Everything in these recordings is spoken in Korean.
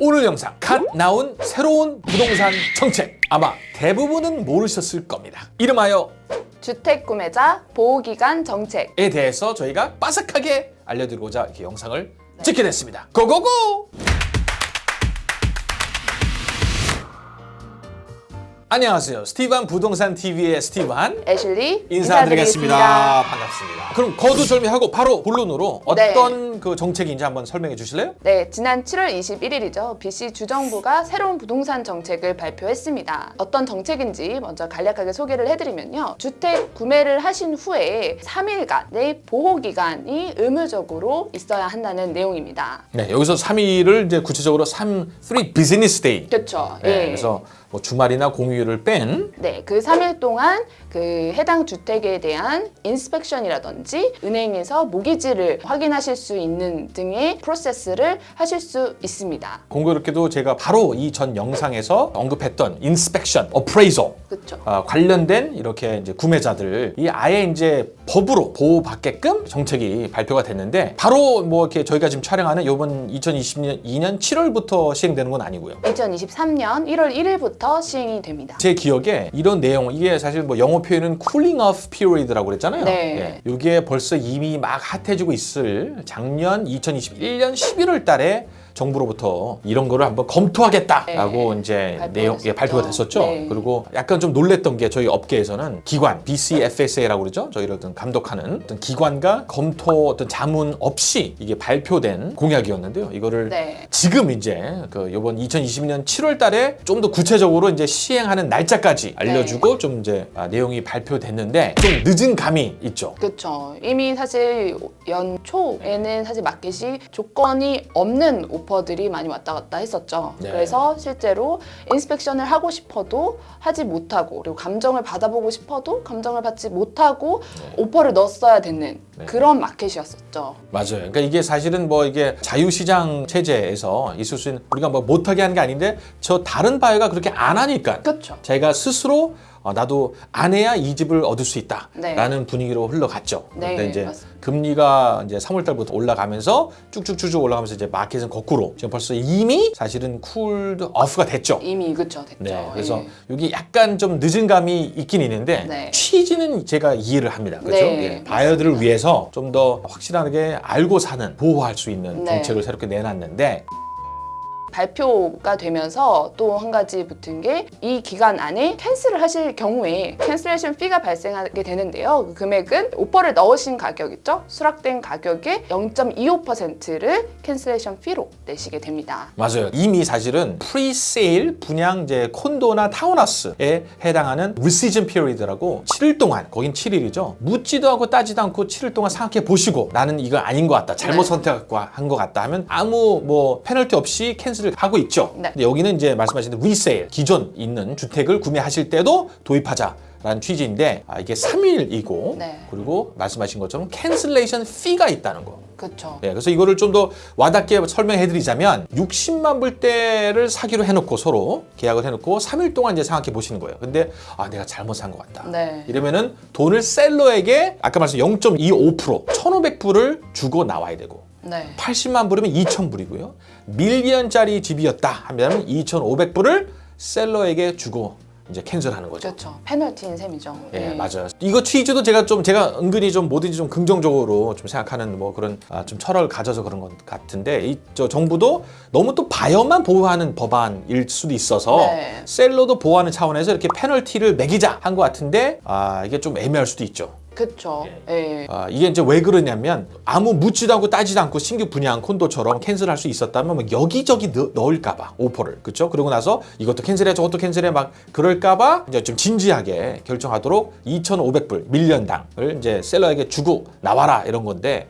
오늘 영상 갓 나온 새로운 부동산 정책 아마 대부분은 모르셨을 겁니다. 이름하여 주택 구매자 보호기간 정책. 에 대해서 저희가 빠삭하게 알려드리고자 이렇게 영상을 찍게 됐습니다. 고고고! 안녕하세요. 스티반 부동산 TV의 스티반 애슐리 인사드리겠습니다. 반갑습니다. 그럼 거두절미하고 바로 본론으로 네. 어떤 그 정책인지 한번 설명해 주실래요? 네, 지난 7월 21일이죠. BC 주정부가 새로운 부동산 정책을 발표했습니다. 어떤 정책인지 먼저 간략하게 소개를 해드리면요. 주택 구매를 하신 후에 3일간의 보호 기간이 의무적으로 있어야 한다는 내용입니다. 네, 여기서 3일을 이제 구체적으로 3, 3 business day. 그렇죠. 네, 그래서 뭐 주말이나 공휴일을 뺀 네, 그 3일 동안 그 해당 주택에 대한 inspection이라든지 은행에서 모기지를 확인하실 수 있는 등의 프로세스를 하실 수 있습니다. 공교롭게도 제가 바로 이 전 영상에서 언급했던 인스펙션, 어프레이저. 아, 관련된 이렇게 이제 구매자들 이 아예 이제 법으로 보호받게끔 정책이 발표가 됐는데 바로 뭐 이렇게 저희가 지금 촬영하는 이번 2022년 7월부터 시행되는 건 아니고요. 2023년 1월 1일부터 시행이 됩니다. 제 기억에 이런 내용 이게 사실 뭐 영어 표현은 cooling off period라고 그랬잖아요. 네. 예. 이게 벌써 이미 막 핫해지고 있을 작년 2021년 11월 달에 정부로부터 이런 거를 한번 검토하겠다라고 이제 발표가 내용 예, 됐었죠. 발표가 됐었죠. 네. 그리고 약간 좀 놀랬던 게 저희 업계에서는 기관 BCFSA라고 그러죠. 저희를 어떤 감독하는 어떤 기관과 검토 어떤 자문 없이 이게 발표된 공약이었는데요. 이거를 네. 지금 이제 그 이번 2022년 7월 달에 좀 더 구체적으로 이제 시행하는 날짜까지 알려주고 좀 이제 아, 내용이 발표됐는데 좀 늦은 감이 있죠. 그렇죠. 이미 사실 연초에는 사실 마켓이 조건이 없는 오퍼들이 많이 왔다 갔다 했었죠. 네. 그래서 실제로 inspection을 하고 싶어도 하지 못하고 그리고 감정을 받아보고 싶어도 감정을 받지 못하고 오퍼를 넣었어야 되는 네. 그런 마켓이었었죠. 맞아요. 그러니까 이게 사실은 뭐 이게 자유시장 체제에서 있을 수 있는 우리가 뭐 못하게 하는 게 아닌데 저 다른 바이어가 그렇게 안 하니까 그렇죠. 제가 스스로 어, 나도 안 해야 이 집을 얻을 수 있다라는 네. 분위기로 흘러갔죠. 네, 근데 이제 맞습니다. 금리가 이제 3월 달부터 올라가면서 쭉쭉쭉쭉 올라가면서 이제 마켓은 거꾸로 지금 벌써 이미 사실은 cool off가 됐죠. 이미 그렇죠. 됐죠. 네, 그래서 예. 여기 약간 좀 늦은 감이 있긴 있는데 네. 취지는 제가 이해를 합니다. 그렇죠? 네, 예, 바이어들을 위해서 좀 더 확실하게 알고 사는 보호할 수 있는 네. 정책을 새롭게 내놨는데 발표가 되면서 또 한 가지 붙은 게 이 기간 안에 cancel을 하실 경우에 cancellation fee가 발생하게 되는데요. 그 금액은 오퍼를 넣으신 가격 있죠? 수락된 가격의 0.25%를 cancellation fee로 내시게 됩니다. 맞아요. 이미 사실은 presale 분양 이제 콘도나 타운하우스에 해당하는 rescission period라고 7일 동안 거긴 7일이죠. 묻지도 않고 따지도 않고 7일 동안 생각해 보시고 나는 이거 아닌 것 같다. 잘못 네. 선택한 것 같다 하면 아무 뭐 페널티 없이 cancel을 하고 있죠. 네. 근데 여기는 이제 말씀하신 resale 기존 있는 주택을 구매하실 때도 도입하자. 라는 취지인데 아, 이게 3일이고 네. 그리고 말씀하신 것처럼 cancellation fee가 있다는 거. 그렇죠. 네, 그래서 이거를 좀 더 와닿게 설명해 드리자면 60만 불대를 사기로 해놓고 서로 계약을 해놓고 3일 동안 이제 생각해 보시는 거예요. 근데 아 내가 잘못 산 것 같다. 네. 이러면은 돈을 seller에게 아까 말씀 0.25% 1,500불을 주고 나와야 되고 네. 80만 불이면 2,000불이고요. million짜리 집이었다 하면 2,500 불을 seller에게 주고 이제 cancel하는 거죠. 그렇죠. 페널티인 셈이죠. 예, 네. 맞아요. 이거 취지도 제가 좀 제가 은근히 좀 뭐든지 좀 긍정적으로 좀 생각하는 뭐 그런 아, 좀 철학을 가져서 그런 것 같은데 이 저 정부도 너무 또 바이어만 보호하는 법안일 수도 있어서 네. seller도 보호하는 차원에서 이렇게 페널티를 매기자 한 것 같은데 아 이게 좀 애매할 수도 있죠. 그렇죠. 예. 아, 이게 이제 왜 그러냐면 아무 묻지도 않고 따지도 않고 신규 분양 콘도처럼 cancel할 수 있었다면 뭐 여기저기 넣, 넣을까봐 오퍼를 그렇죠? 그러고 나서 이것도 cancel해 저것도 cancel해 막 그럴까봐 이제 좀 진지하게 결정하도록 2,500불 million당을 이제 seller에게 주고 나와라 이런 건데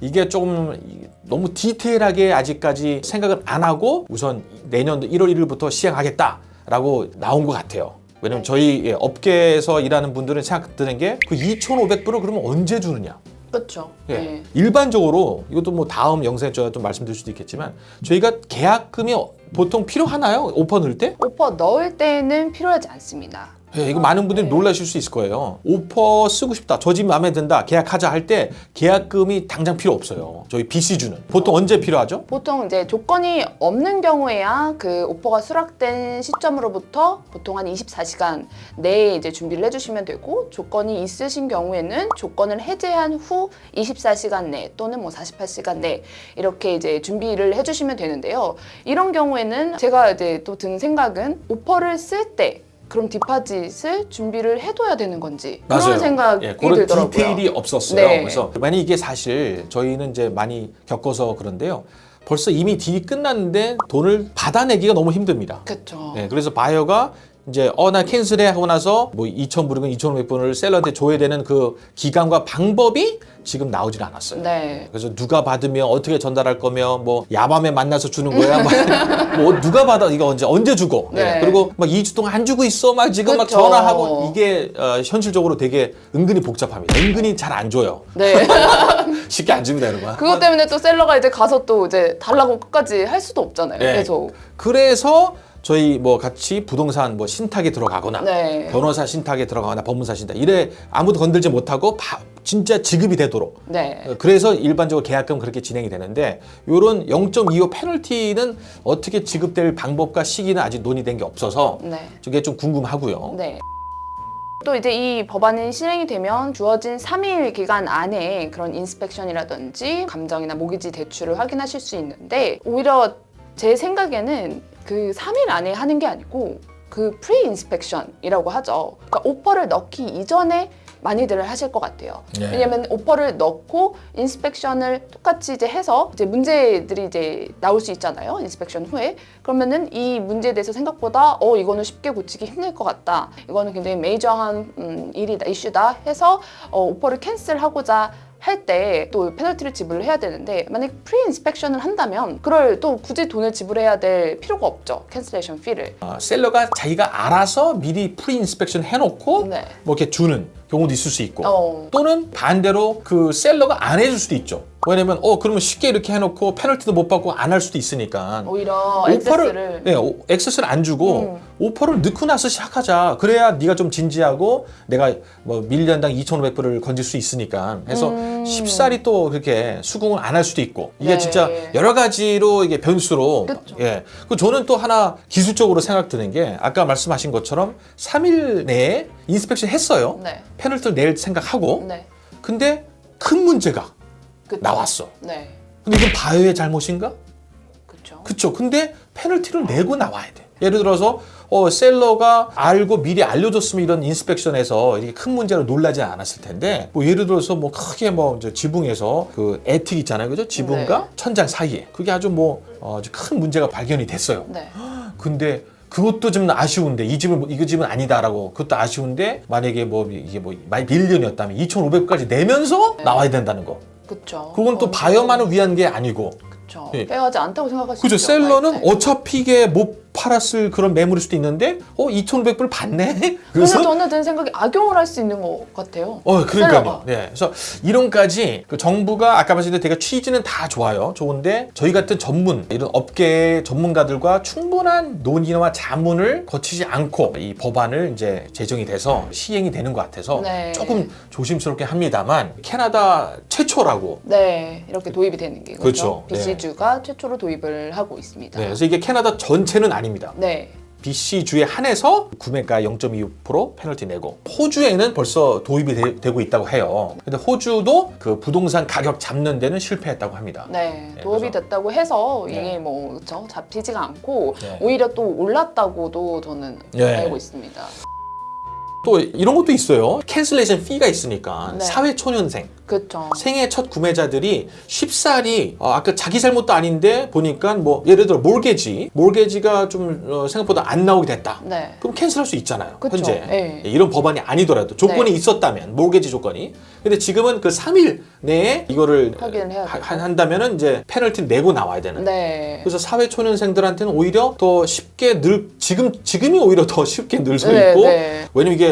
이게 조금 너무 디테일하게 아직까지 생각을 안 하고 우선 내년도 1월 1일부터 시행하겠다라고 나온 것 같아요. 왜냐면 저희 예, 업계에서 일하는 분들은 생각 드는 게 그 2,500불을 그러면 언제 주느냐? 그렇죠. 예. 예. 일반적으로 이것도 뭐 다음 영상에 제가 좀 말씀드릴 수도 있겠지만 저희가 계약금이 보통 필요하나요? 오퍼 넣을 때? 오퍼 넣을 때는 필요하지 않습니다. 예, 이거 많은 분들이 놀라실 수 있을 거예요. 오퍼 쓰고 싶다. 저 집 마음에 든다. 계약하자 할 때 계약금이 당장 필요 없어요. 저희 BC주는 보통 언제 필요하죠? 보통 이제 조건이 없는 경우에야 그 오퍼가 수락된 시점으로부터 보통 한 24시간 내에 이제 준비를 해주시면 되고 조건이 있으신 경우에는 조건을 해제한 후 24시간 내 또는 뭐 48시간 내 이렇게 이제 준비를 해주시면 되는데요. 이런 경우에는 제가 이제 또 든 생각은 오퍼를 쓸때 그럼 디파짓을 준비를 해둬야 되는 건지 그런 생각이 예, 그런 들더라고요. 디테일이 없었어요. 네. 그래서 만약 이게 사실 저희는 이제 많이 겪어서 그런데요. 벌써 이미 딜이 끝났는데 돈을 받아내기가 너무 힘듭니다. 그렇죠. 네, 그래서 바이어가 이제 어 나 캔슬해 하고 나서 뭐 2,000불이건 2,500불을 셀러한테 줘야 되는 그 기간과 방법이 지금 나오질 않았어요. 네. 그래서 누가 받으면 어떻게 전달할 거며 뭐 야밤에 만나서 주는 거야 뭐, 뭐 누가 받아 이거 언제 언제 주고 네. 예, 그리고 막 2주 동안 안 주고 있어 막 지금 막 그쵸. 전화하고 이게 어, 현실적으로 되게 은근히 복잡합니다 은근히 잘 안 줘요 네. 쉽게 안 줍니다 여러분 그것 때문에 또 셀러가 이제 가서 또 이제 달라고 끝까지 할 수도 없잖아요. 네. 계속. 그래서 저희 뭐 같이 부동산 뭐 신탁에 들어가거나 네. 변호사 신탁에 들어가거나 법무사 신탁 이래 아무도 건들지 못하고 바- 진짜 지급이 되도록 네. 어, 그래서 일반적으로 계약금 그렇게 진행이 되는데 요런 0.25 페널티는 어떻게 지급될 방법과 시기는 아직 논의된 게 없어서 네. 저게 좀 궁금하고요. 네. 또 이제 이 법안이 실행이 되면 주어진 3일 기간 안에 그런 inspection이라든지 감정이나 모기지 대출을 확인하실 수 있는데 오히려 제 생각에는 그 3일 안에 하는 게 아니고 그 pre-inspection이라고 하죠. 그러니까 오퍼를 넣기 이전에 많이들 하실 것 같아요. 네. 왜냐면 오퍼를 넣고 inspection을 똑같이 이제 해서 이제 문제들이 이제 나올 수 있잖아요. inspection 후에. 그러면은 이 문제에 대해서 생각보다 어 이거는 쉽게 고치기 힘들 것 같다. 이거는 굉장히 major한 음, 일이다, 이슈다 해서 어, 오퍼를 cancel하고자 할 때 또 페널티를 지불을 해야 되는데 만약 pre-inspection을 한다면 그걸 또 굳이 돈을 지불해야 될 필요가 없죠. cancellation fee를. 어, seller가 자기가 알아서 미리 pre-inspection 해놓고 네. 뭐 이렇게 주는 경우도 있을 수 있고 어. 또는 반대로 그 seller가 안 해줄 수도 있죠. 왜냐면 어 그러면 쉽게 이렇게 해놓고 페널티도 못 받고 안 할 수도 있으니까 오히려 access를 네, 오- access를 안 주고 음. 오퍼를 넣고 나서 시작하자. 그래야 네가 좀 진지하고 내가 뭐 million당 2,500불을 건질 수 있으니까 해서 음. 쉽사리 또 그렇게 수긍을 안 할 수도 있고 이게 네. 진짜 여러 가지로 이게 변수로 그쵸. 예. 그 저는 또 하나 기술적으로 생각 드는 게 아까 말씀하신 것처럼 3일 내에 inspection 했어요. 네. 페널티를 낼 생각하고 네. 근데 큰 문제가 그쵸. 나왔어. 네. 근데 이건 바이어의 잘못인가? 그렇죠. 그쵸. 근데 페널티를 내고 나와야 돼. 예를 들어서 어, 셀러가 알고 미리 알려줬으면 이런 인스펙션에서 이렇게 큰 문제로 놀라지 않았을 텐데 뭐 예를 들어서 뭐 크게 뭐 이제 지붕에서 그 에틱 있잖아요, 그죠? 지붕과 네. 천장 사이에 그게 아주 뭐 어, 아주 큰 문제가 발견이 됐어요. 네. 근데 그것도 좀 아쉬운데 이 집은 이 집은 아니다라고 그것도 아쉬운데 만약에 뭐 이게 뭐 밀리언이었다면 2,500까지 내면서 나와야 된다는 거. 그렇죠. 그건 또 바이어만을 위한 게 아니고 그렇죠. 예. 빼하지 않다고 생각할 수 그죠 있죠. 셀러는 어차피 이게 못 팔았을 그런 매물일 수도 있는데 어 2,500불 받네 그래서 저는 드는 생각이 악용을 할 수 있는 것 같아요. 어 그러니까요. 예 그래서 이런까지 그 정부가 아까 말씀드린 되게 취지는 다 좋아요 좋은데 저희 같은 전문 이런 업계 전문가들과 충분한 논의와 자문을 거치지 않고 이 법안을 이제 제정이 돼서 시행이 되는 것 같아서 네. 조금 조심스럽게 합니다만 캐나다 최초라고 네, 이렇게 도입이 되는 게 그렇죠. 그렇죠. BC주가 최초로 도입을 하고 있습니다. 네, 그래서 이게 캐나다 전체는 아 닙니다 네. BC 주에 한해서 구매가 0.25% 페널티 내고 호주에는 벌써 도입이 되, 고 있다고 해요. 근데 호주도 그 부동산 가격 잡는 데는 실패했다고 합니다. 네, 네, 도입이 그래서- 됐다고 해서 네. 이게 뭐 그렇죠 잡히지가 않고 네. 오히려 또 올랐다고도 저는 네. 알고 있습니다. 또 이런 것도 있어요. cancellation fee가 있으니까 네. 사회 초년생 그렇죠. 생애 첫 구매자들이 쉽사리 어, 아까 자기 잘못도 아닌데 보니까 뭐 예를 들어 몰개지 몰개지가 좀 어, 생각보다 안 나오게 됐다. 네. 그럼 cancel할 수 있잖아요. 그쵸. 현재 예. 예, 이런 법안이 아니더라도 조건이 네. 있었다면 몰개지 조건이. 근데 지금은 그 3일 내에 이거를 확인을 해야 하- 되고. 한다면 은 이제 페널티 내고 나와야 되는. 네. 그래서 사회 초년생들한테는 오히려 더 쉽게 늘 지금 지금이 오히려 더 쉽게 늘서 네, 있고 네. 왜냐면 이게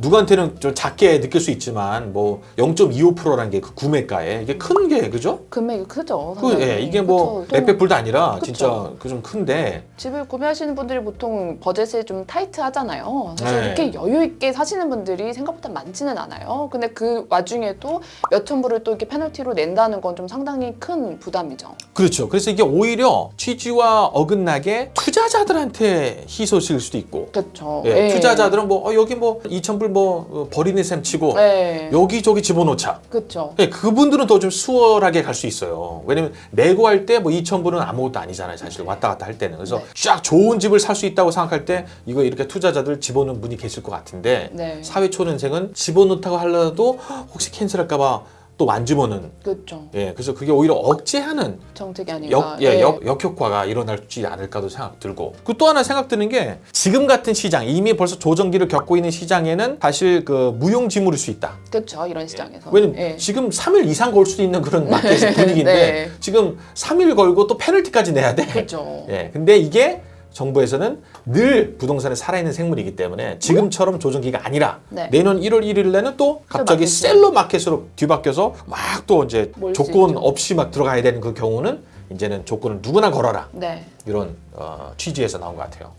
누구한테는 좀 작게 느낄 수 있지만 뭐 0.25%라는 게 그 구매가에 이게 큰 게 그죠? 금액이 크죠. 그. 예, 이게 뭐 불도 아니라 그쵸. 진짜 그 좀 큰데 집을 구매하시는 분들이 보통 버젯이 좀 타이트하잖아요. 사실 네. 이렇게 여유 있게 사시는 분들이 생각보다 많지는 않아요. 근데 그 와중에도 몇천 불을 또 이렇게 페널티로 낸다는 건 좀 상당히 큰 부담이죠. 그렇죠. 그래서 이게 오히려 취지와 어긋나게 투자자들한테 희소식일 수도 있고 그렇죠. 예, 투자자들은 뭐 어, 여기 뭐 2천 불뭐 어, 버리는 셈 치고 네. 여기저기 집어넣자. 그렇죠. 예, 그분들은 더 좀 수월하게 갈 수 있어요. 왜냐면 내고 할 때 뭐 2천 불은 아무것도 아니잖아요. 사실 왔다 갔다 할 때는. 그래서 네. 쫙 좋은 집을 살 수 있다고 생각할 때 이거 이렇게 투자자들 집어넣는 분이 계실 것 같은데 네. 사회 초년생은 집어넣다고 하려도 혹시 캔슬할까 봐 또안 집어넣는. 그렇죠. 예, 그래서 그게 오히려 억제하는 정책이 아닌가. 역, 예, 역, 역효과가 일어날지 않을까도 생각 들고 그 또 하나 생각 드는 게 지금 같은 시장 이미 벌써 조정기를 겪고 있는 시장에는 사실 그 무용지물일 수 있다 그렇죠. 이런 시장에서. 왜냐면 예. 지금 3일 이상 걸 수도 있는 그런 마켓 분위기인데 네. 지금 3일 걸고 또 페널티까지 내야 돼 그렇죠. 예, 근데 이게 정부에서는 늘 부동산에 살아있는 생물이기 때문에 지금처럼 조정기가 아니라 네. 내년 1월 1일 내는 또 갑자기. 셀러 마켓으로 뒤바뀌어서 막 또 이제 조건. 없이 막 들어가야 되는 그 경우는 이제는 조건을 누구나 걸어라 네. 이런 어, 취지에서 나온 것 같아요.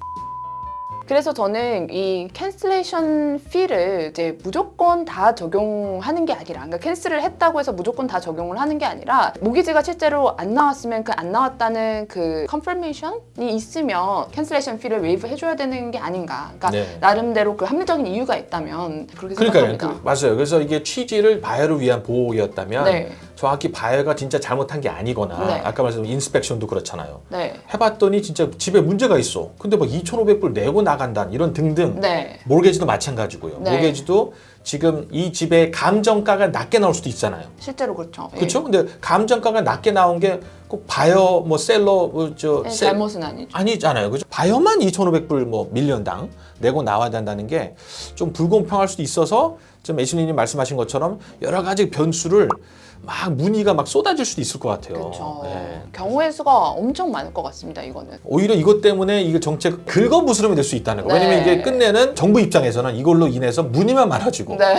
그래서 저는 이 cancellation fee를 이제 무조건 다 적용하는 게 아니라, 그러니까 cancel을 했다고 해서 무조건 다 적용을 하는 게 아니라 모기지가 실제로 안 나왔으면 그 안 나왔다는 그 confirmation이 있으면 cancellation fee를 waive 해줘야 되는 게 아닌가. 그러니까 네. 나름대로 그 합리적인 이유가 있다면 그렇게 그러니까요. 생각합니다. 그, 맞아요. 그래서 이게 취지를 바이어를 위한 보호였다면 네, 정확히 바이어가 진짜 잘못한 게 아니거나 네. 아까 말씀드린 inspection도 그렇잖아요. 네, 해봤더니 진짜 집에 문제가 있어. 근데 막 2,500불 내고 나간다 이런 등등. 네, mortgage도 마찬가지고요. 네. mortgage도 지금 이 집의 감정가가 낮게 나올 수도 있잖아요. 실제로 그렇죠. 예. 그렇죠? 근데 감정가가 낮게 나온 게 꼭 바이어 뭐 seller 뭐저 예, 잘못은 아니죠. 아니잖아요. 그죠? 바이어만 2,500불 뭐 million당 내고 나와야 된다는 게 좀 불공평할 수도 있어서 지금 애슐리님 말씀하신 것처럼 여러 가지 변수를 막 문의가 막 쏟아질 수도 있을 것 같아요. 그렇죠. 예. 경우의 수가 엄청 많을 것 같습니다. 이거는. 오히려 이것 때문에 이게 정책 긁어부스럼이 될 수 있다는 거. 네. 왜냐면 이게 끝내는 정부 입장에서는 이걸로 인해서 문의만 많아지고 네.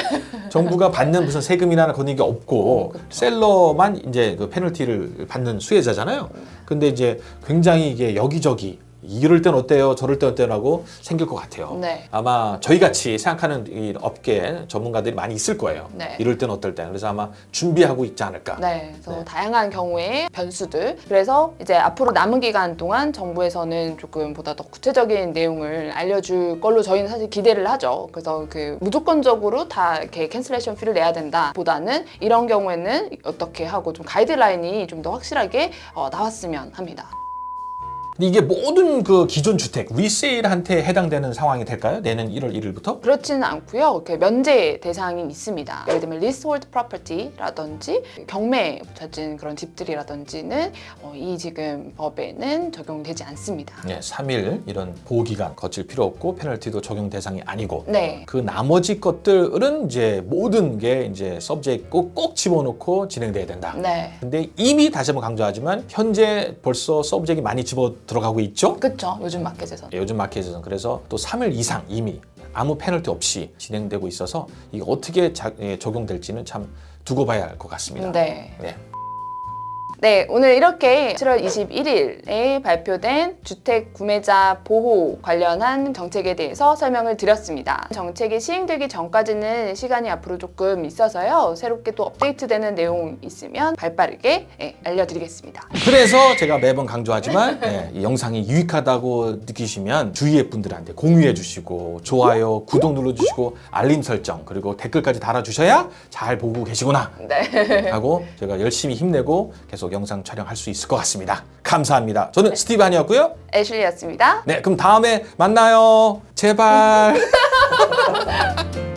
정부가 받는 무슨 세금이나 그런 게 없고 어, 그쵸. 셀러만 이제 그 페널티를 받는 수혜자잖아요. 근데 이제 굉장히 이게 여기저기 이럴 땐 어때요, 저럴 땐 어때요라고 생길 것 같아요. 네. 아마 저희 같이 생각하는 이 업계 전문가들이 많이 있을 거예요. 네. 이럴 땐 어떨 때. 그래서 아마 준비하고 있지 않을까. 네, 그래서 네. 다양한 경우의 변수들. 그래서 이제 앞으로 남은 기간 동안 정부에서는 조금 보다 더 구체적인 내용을 알려줄 걸로 저희는 사실 기대를 하죠. 그래서 그 무조건적으로 다 이렇게 cancellation fee를 내야 된다 보다는 이런 경우에는 어떻게 하고 좀 가이드라인이 좀 더 확실하게 어, 나왔으면 합니다. 근데 이게 모든 그 기존 주택 resale한테 해당되는 상황이 될까요? 내년 1월 1일부터? 그렇지는 않고요. 이렇게 면제 대상이 있습니다. 예를 들면 leasehold property라든지 경매 붙여진 그런 집들이라든지는 어, 이 지금 법에는 적용되지 않습니다. 네, 3일 이런 보호 기간 거칠 필요 없고 페널티도 적용 대상이 아니고 네. 그 나머지 것들은 이제 모든 게 이제 subject 꼭, 꼭 집어넣고 진행돼야 된다. 네. 근데 이미 다시 한번 강조하지만 현재 벌써 subject이 많이 집어 들어가고 있죠. 그렇죠. 요즘 마켓에서. 예, 요즘 마켓에서는 그래서 또 3일 이상 이미 아무 페널티 없이 진행되고 있어서 이게 어떻게 자- 예, 적용될지는 참 두고 봐야 할 것 같습니다. 네. 네. 네, 오늘 이렇게 7월 21일에 발표된 주택 구매자 보호 관련한 정책에 대해서 설명을 드렸습니다. 정책이 시행되기 전까지는 시간이 앞으로 조금 있어서요. 새롭게 또 업데이트되는 내용 있으면 발빠르게 예, 알려드리겠습니다. 그래서 제가 매번 강조하지만 예, 이 영상이 유익하다고 느끼시면 주위의 분들한테 공유해 주시고 좋아요, 구독 눌러 주시고 알림 설정 그리고 댓글까지 달아 주셔야 잘 보고 계시구나 네. 하고 제가 열심히 힘내고 계속 영상 촬영할 수 있을 것 같습니다. 감사합니다. 저는 스티브 한이었고요. 애슐리였습니다. 네, 그럼 다음에 만나요. 제발.